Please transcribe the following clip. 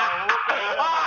哎呀我